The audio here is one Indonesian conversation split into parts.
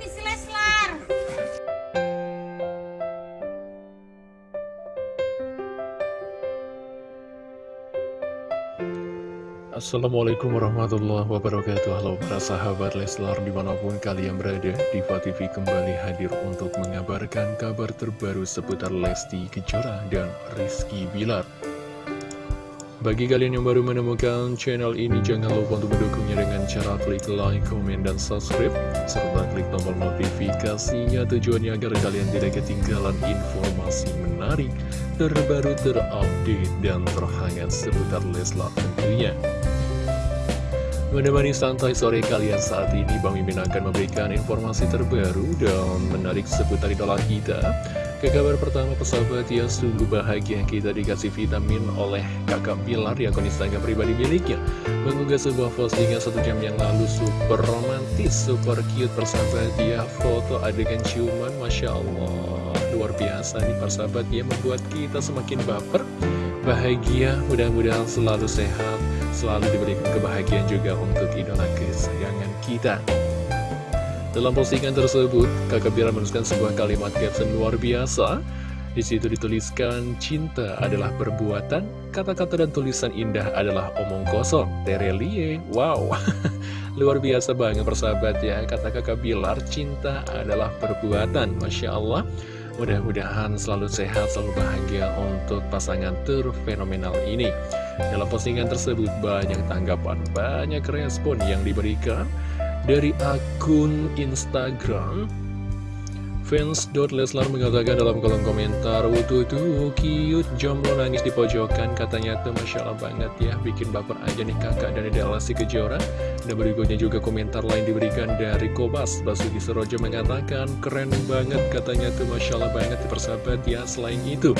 Leslar. Assalamualaikum warahmatullahi wabarakatuh Halo para sahabat Leslar di mana pun kalian berada Diva TV kembali hadir untuk mengabarkan kabar terbaru seputar Lesti Kejora dan Rizky Bilar bagi kalian yang baru menemukan channel ini jangan lupa untuk mendukungnya dengan cara klik like, komen, dan subscribe serta klik tombol notifikasinya. Tujuannya agar kalian tidak ketinggalan informasi menarik terbaru terupdate dan terhangat seputar Leslar tentunya. Menemani santai sore kalian saat ini Bang Mimin akan memberikan informasi terbaru dan menarik seputar idola kita Ke kabar pertama persahabat ya sungguh bahagia kita dikasih vitamin oleh kakak Bilar yang Instagram pribadi miliknya. Mengunggah sebuah postingan satu jam yang lalu super romantis, super cute persahabat. Ya Foto adegan ciuman Masya Allah. Luar biasa nih persahabat ya membuat kita semakin baper bahagia mudah-mudahan selalu sehat selalu diberikan kebahagiaan juga untuk idola kesayangan kita dalam postingan tersebut kakak Bira menuliskan sebuah kalimat caption luar biasa di situ dituliskan cinta adalah perbuatan, kata-kata dan tulisan indah adalah omong kosong. Terelie, wow, luar biasa banget persahabat ya. Kata kakak Bilar, cinta adalah perbuatan, masya Allah. Mudah-mudahan selalu sehat, selalu bahagia untuk pasangan terfenomenal ini. Dalam postingan tersebut banyak tanggapan, banyak respon yang diberikan dari akun Instagram Fans.Leslar mengatakan dalam kolom komentar Wutu tuh cute jomblo nangis di pojokan Katanya. Tuh Masya Allah banget ya Bikin baper aja nih kakak dari Delasi Kejora. Dan berikutnya juga komentar lain diberikan dari Kobas Basuki Serojo mengatakan Keren banget katanya. Tuh Masya Allah banget persahabat ya Selain itu.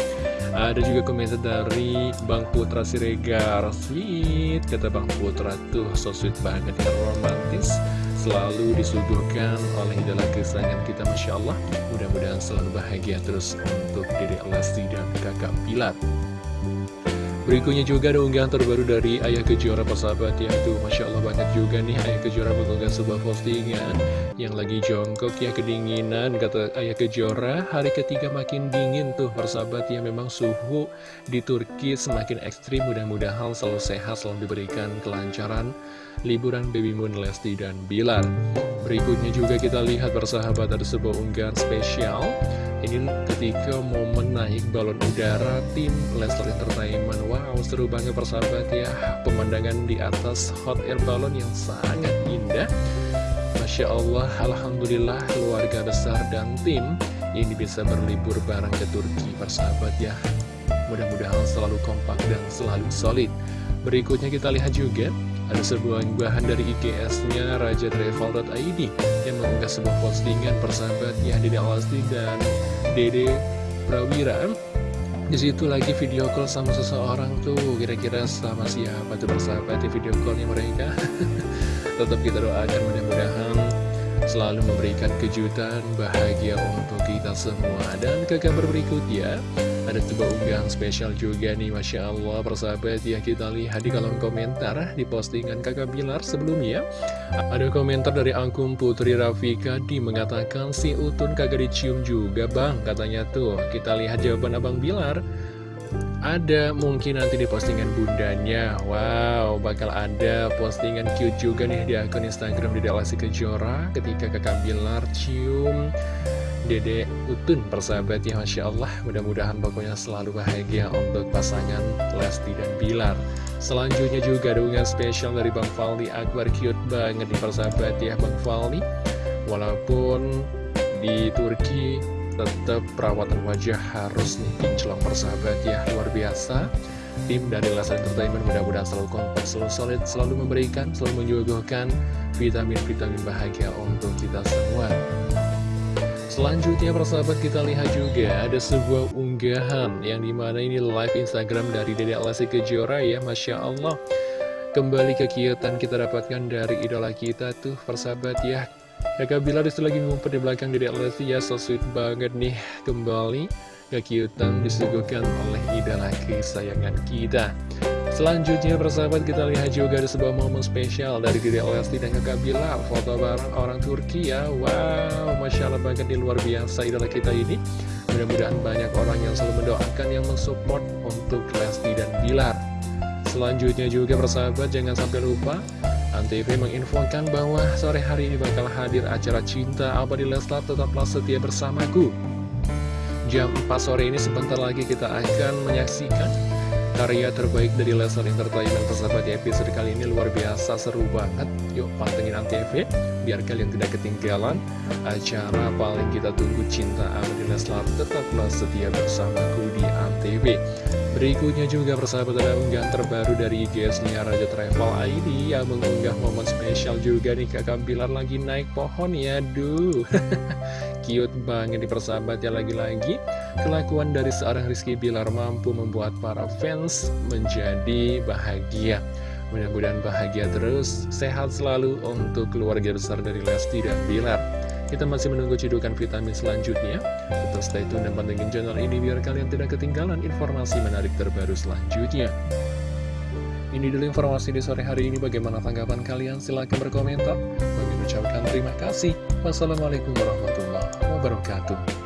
Ada juga komentar dari Bang Putra Siregar. Sweet Kata Bang Putra. Tuh so sweet banget ya romantis selalu disuguhkan oleh idola kesayangan kita Masya Allah. Mudah-mudahan selalu bahagia terus untuk diri Lesti dan kakak Pilat Berikutnya juga ada unggahan terbaru dari Ayah Kejora persahabat ya Tuh Masya Allah banget juga nih Ayah Kejora mengunggah sebuah postingan Yang lagi jongkok ya kedinginan Kata Ayah Kejora. Hari ketiga makin dingin tuh persahabat ya Memang suhu di Turki semakin ekstrim. Mudah-mudahan selalu sehat selalu diberikan kelancaran Liburan Baby Moon Lesti dan Bilar Berikutnya juga kita lihat persahabat ada sebuah unggahan spesial. Ini ketika momen naik balon udara tim Leslar Entertainment. Wow seru banget persahabat ya. Pemandangan di atas hot air balon yang sangat indah. Masya Allah Alhamdulillah keluarga besar dan tim Ini bisa berlibur bareng ke Turki persahabat ya. Mudah-mudahan selalu kompak dan selalu solid. Berikutnya kita lihat juga ada sebuah unggahan dari IGS-nya Raja Travel.id yang mengunggah sebuah postingan persahabatnya Dede Alasti dan Dede Prawira. Di situ lagi video call sama seseorang tuh, kira-kira sama siapa tuh persahabat di video callnya mereka. Tetap kita doakan mudah-mudahan selalu memberikan kejutan bahagia untuk kita semua. Dan ke kabar berikutnya, ada sebuah unggahan spesial juga nih Masya Allah. Persahabat ya kita lihat di kolom komentar di postingan kakak Bilar sebelumnya. Ada komentar dari akun Putri Rafika di mengatakan si Utun kagak dicium juga bang katanya tuh. Kita lihat jawaban Abang Bilar ada mungkin nanti di postingan bundanya. Wow, bakal ada postingan cute juga nih di akun Instagram di Delasi Kejora Ketika kakak Bilar cium Dede Utun persahabat ya Masya Allah. Mudah-mudahan pokoknya selalu bahagia untuk pasangan Lesti dan Bilar. Selanjutnya juga unggahan spesial dari Bang Faldi Akbar. Cute banget di persahabat ya Bang Faldi Walaupun di Turki tetap perawatan wajah harus nih kinclong persahabat ya luar biasa. Tim dari Lesnar Entertainment mudah-mudahan selalu kompak, selalu solid, selalu memberikan, selalu menyuguhkan vitamin-vitamin bahagia untuk kita semua. Selanjutnya persahabat kita lihat juga ada sebuah unggahan yang di mana ini live Instagram dari Dede Alasi Kejora ya Masya Allah. Kembali kegiatan kita dapatkan dari idola kita tuh persahabat ya Kakak Bilar di situ lagi ngumpet di belakang Dede Lesti ya so sweet banget nih Kembali kekiutan disuguhkan oleh idola kesayangan kita. Selanjutnya persahabat kita lihat juga ada sebuah momen spesial dari Dede Lesti dan kakak Bilar Foto bareng orang Turki ya. Wow, Masya Allah banget di luar biasa idola kita ini. Mudah-mudahan banyak orang yang selalu mendoakan yang mensupport untuk Lesti dan Bilar. Selanjutnya juga persahabat jangan sampai lupa Antv menginfokan bahwa sore hari ini bakal hadir acara cinta abadi Leslar tetaplah setia bersamaku. Jam 4 sore ini sebentar lagi kita akan menyaksikan karya terbaik dari Lesnar Entertainment persahabat di episode kali ini luar biasa seru banget. Yuk pantengin Antv biar kalian tidak ketinggalan acara paling kita tunggu cinta Abadi Leslar. Tetaplah setia bersamaku di Antv berikutnya juga persahabat ada unggahan terbaru dari IGS-nya Raja Travel ID yang mengunggah momen spesial juga nih kakak Bilar lagi naik pohon ya duh cute banget di persahabat ya lagi-lagi Kelakuan dari seorang Rizky Bilar mampu membuat para fans menjadi bahagia. Mudah-mudahan bahagia terus, sehat selalu untuk keluarga besar dari Lesti dan Bilar. Kita masih menunggu cidukan vitamin selanjutnya. Tetap stay tune dan pantengin channel ini biar kalian tidak ketinggalan informasi menarik terbaru selanjutnya. Ini dulu informasi di sore hari ini. Bagaimana tanggapan kalian? Silahkan berkomentar. Bagi ucapkan terima kasih. Wassalamualaikum warahmatullahi wabarakatuh.